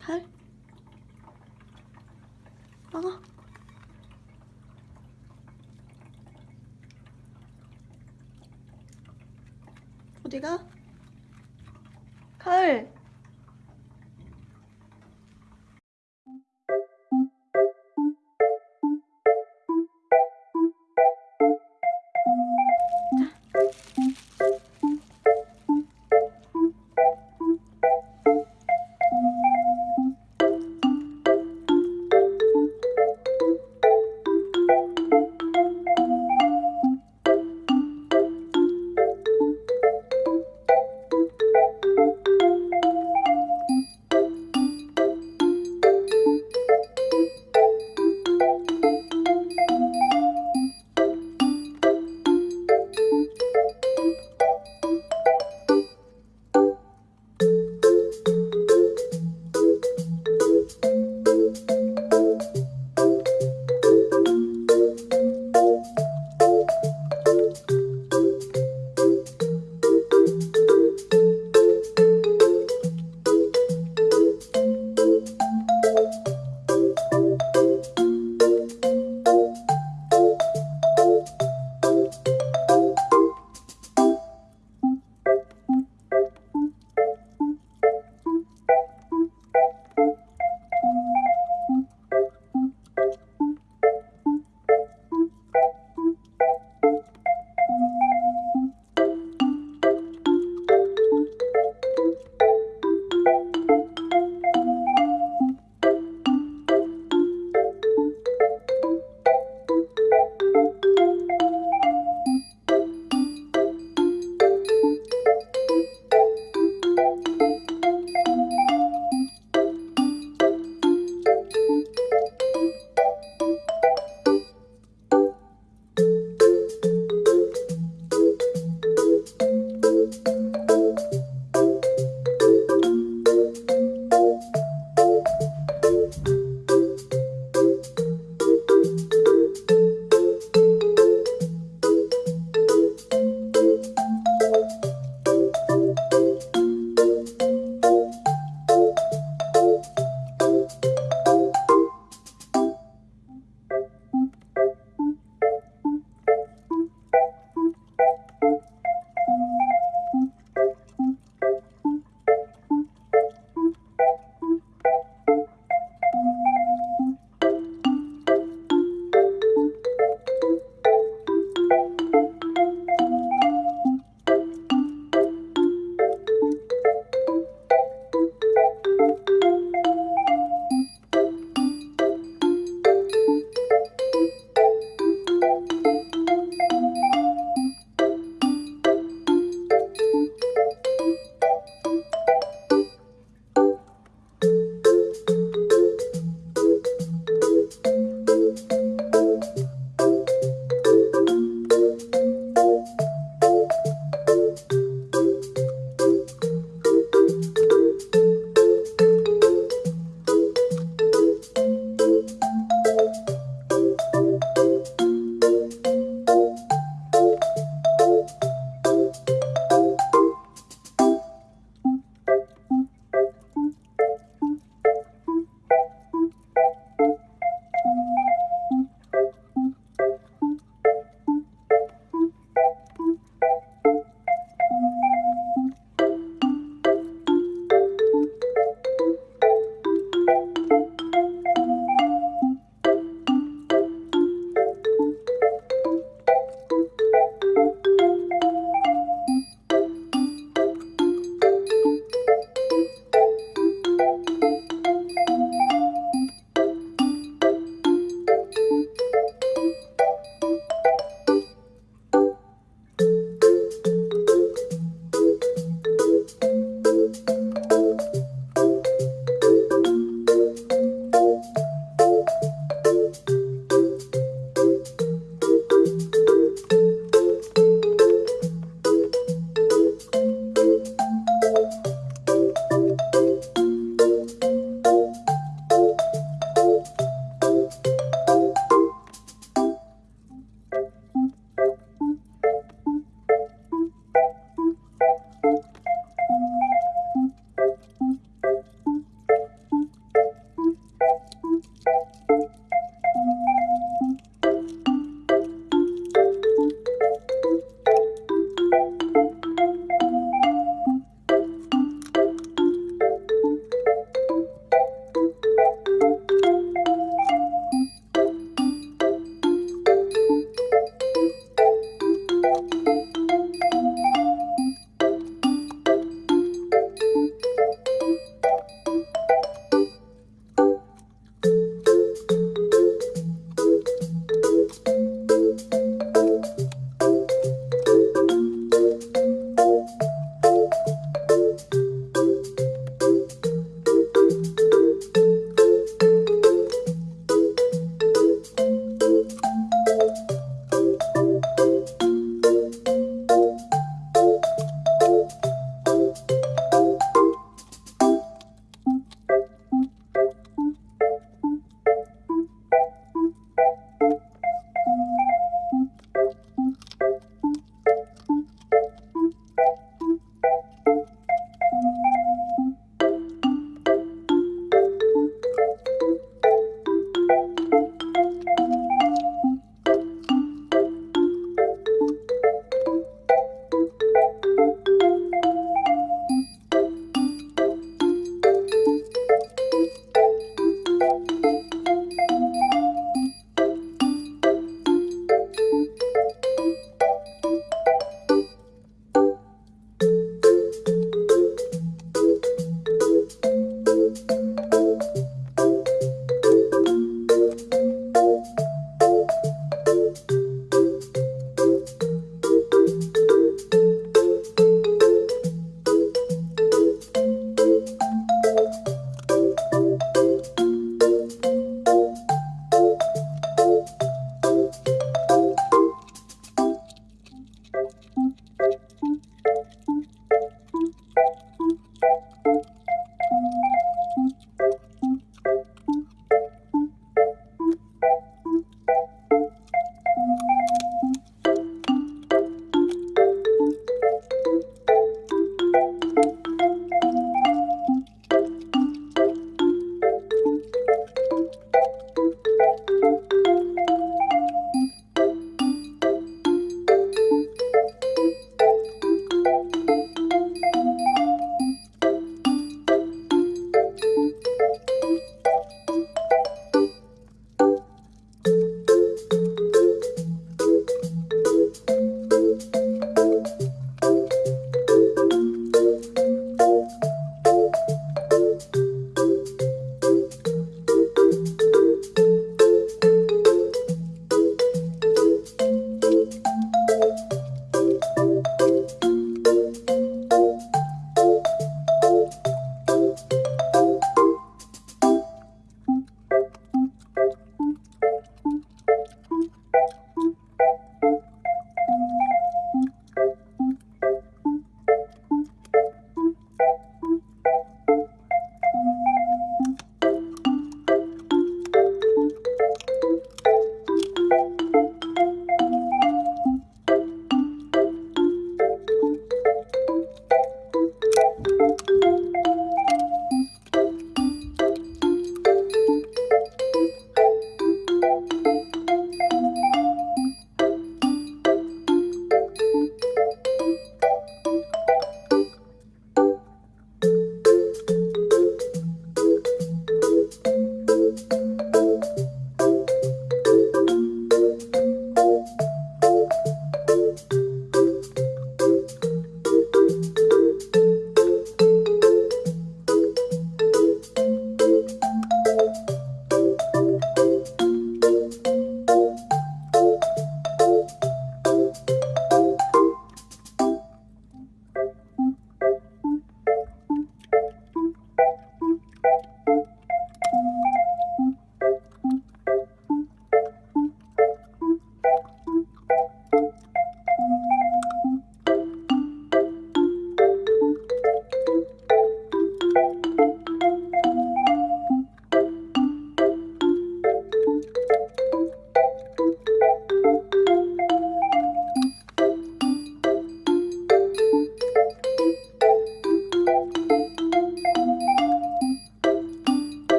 칼? 막아 어디가? 칼.